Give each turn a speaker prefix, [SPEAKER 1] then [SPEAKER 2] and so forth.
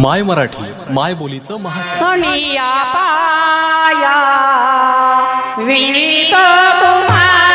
[SPEAKER 1] माय मराठी माय बोलीचं महा
[SPEAKER 2] धनिया पाया विणवीत तुम्हा